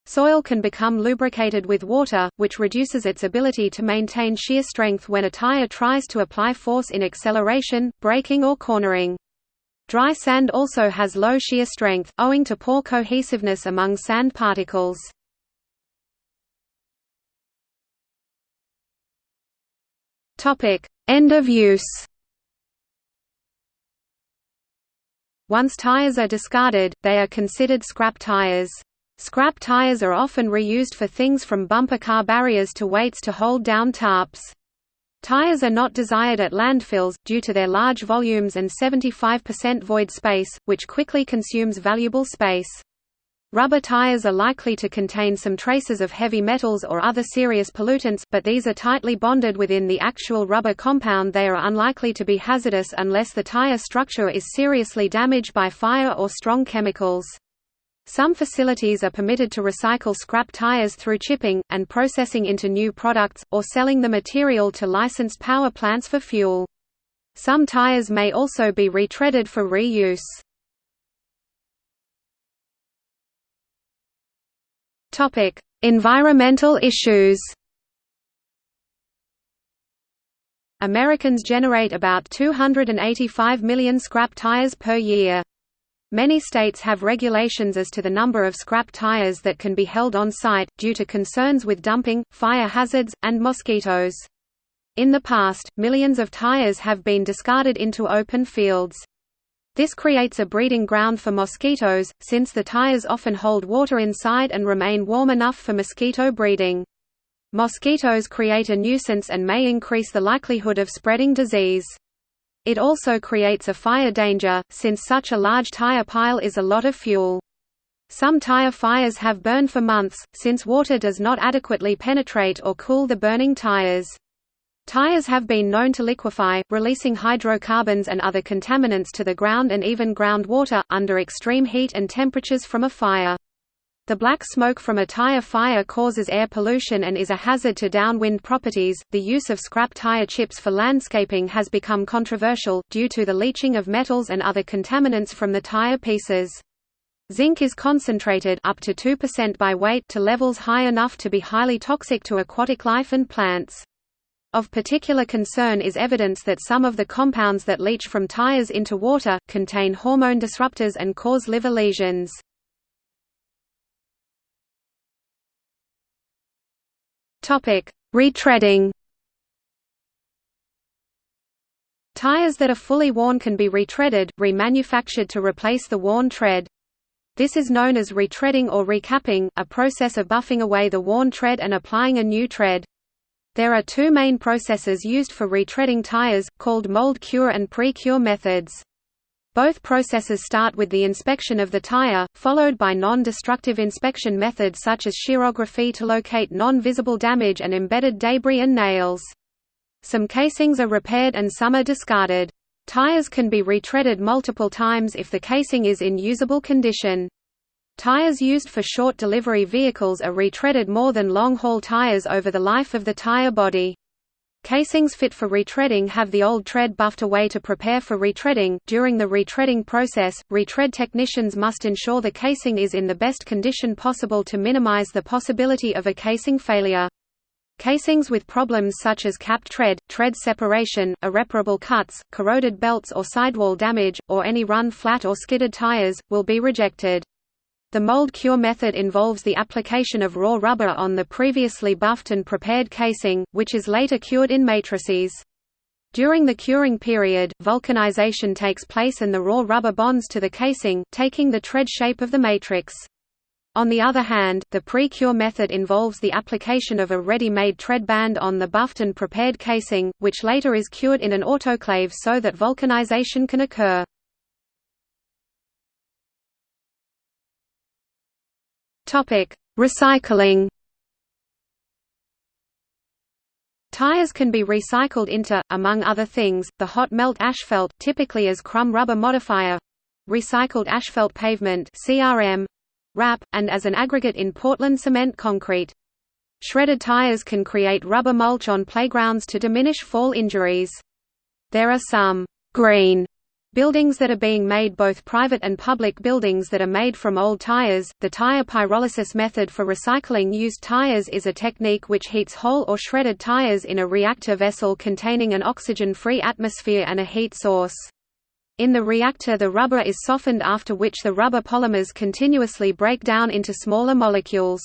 Soil can become lubricated with water, which reduces its ability to maintain shear strength when a tire tries to apply force in acceleration, braking or cornering. Dry sand also has low shear strength, owing to poor cohesiveness among sand particles. End of use. Once tires are discarded, they are considered scrap tires. Scrap tires are often reused for things from bumper car barriers to weights to hold down tarps. Tires are not desired at landfills, due to their large volumes and 75% void space, which quickly consumes valuable space. Rubber tires are likely to contain some traces of heavy metals or other serious pollutants, but these are tightly bonded within the actual rubber compound they are unlikely to be hazardous unless the tire structure is seriously damaged by fire or strong chemicals. Some facilities are permitted to recycle scrap tires through chipping, and processing into new products, or selling the material to licensed power plants for fuel. Some tires may also be retreaded for reuse. Topic: Environmental issues. Americans generate about 285 million scrap tires per year. Many states have regulations as to the number of scrap tires that can be held on site, due to concerns with dumping, fire hazards, and mosquitoes. In the past, millions of tires have been discarded into open fields. This creates a breeding ground for mosquitoes, since the tires often hold water inside and remain warm enough for mosquito breeding. Mosquitoes create a nuisance and may increase the likelihood of spreading disease. It also creates a fire danger, since such a large tire pile is a lot of fuel. Some tire fires have burned for months, since water does not adequately penetrate or cool the burning tires. Tires have been known to liquefy, releasing hydrocarbons and other contaminants to the ground and even groundwater, under extreme heat and temperatures from a fire. The black smoke from a tire fire causes air pollution and is a hazard to downwind properties. The use of scrap tire chips for landscaping has become controversial, due to the leaching of metals and other contaminants from the tire pieces. Zinc is concentrated up to 2% by weight to levels high enough to be highly toxic to aquatic life and plants. Of particular concern is evidence that some of the compounds that leach from tires into water, contain hormone disruptors and cause liver lesions. Retreading Tires that are fully worn can be retreaded, remanufactured to replace the worn tread. This is known as retreading or recapping, a process of buffing away the worn tread and applying a new tread. There are two main processes used for retreading tires, called mold cure and pre-cure methods. Both processes start with the inspection of the tire, followed by non-destructive inspection methods such as shearography to locate non-visible damage and embedded debris and nails. Some casings are repaired and some are discarded. Tires can be retreaded multiple times if the casing is in usable condition. Tires used for short delivery vehicles are retreaded more than long-haul tires over the life of the tire body. Casings fit for retreading have the old tread buffed away to prepare for retreading. During the retreading process, retread technicians must ensure the casing is in the best condition possible to minimize the possibility of a casing failure. Casings with problems such as capped tread, tread separation, irreparable cuts, corroded belts or sidewall damage, or any run flat or skidded tires, will be rejected. The mold cure method involves the application of raw rubber on the previously buffed and prepared casing, which is later cured in matrices. During the curing period, vulcanization takes place and the raw rubber bonds to the casing, taking the tread shape of the matrix. On the other hand, the pre-cure method involves the application of a ready-made tread band on the buffed and prepared casing, which later is cured in an autoclave so that vulcanization can occur. Recycling Tires can be recycled into, among other things, the hot melt asphalt typically as crumb rubber modifier, recycled asphalt pavement (CRM), RAP, and as an aggregate in Portland cement concrete. Shredded tires can create rubber mulch on playgrounds to diminish fall injuries. There are some green buildings that are being made both private and public buildings that are made from old tires. The tire pyrolysis method for recycling used tires is a technique which heats whole or shredded tires in a reactor vessel containing an oxygen-free atmosphere and a heat source. In the reactor the rubber is softened after which the rubber polymers continuously break down into smaller molecules.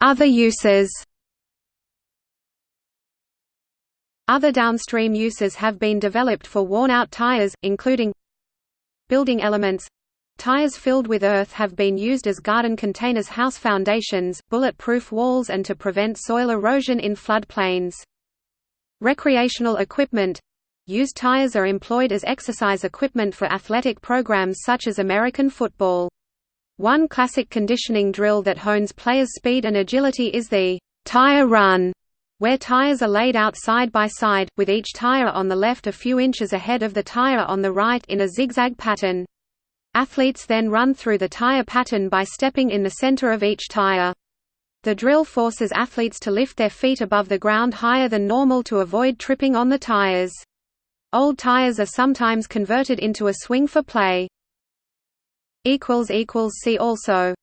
Other uses Other downstream uses have been developed for worn-out tires, including building elements Tires filled with earth have been used as garden containers house foundations, bulletproof walls and to prevent soil erosion in floodplains. Recreational equipment Used tires are employed as exercise equipment for athletic programs such as American football. One classic conditioning drill that hones players' speed and agility is the tire run, where tires are laid out side by side, with each tire on the left a few inches ahead of the tire on the right in a zigzag pattern. Athletes then run through the tire pattern by stepping in the center of each tire. The drill forces athletes to lift their feet above the ground higher than normal to avoid tripping on the tires. Old tires are sometimes converted into a swing for play. See also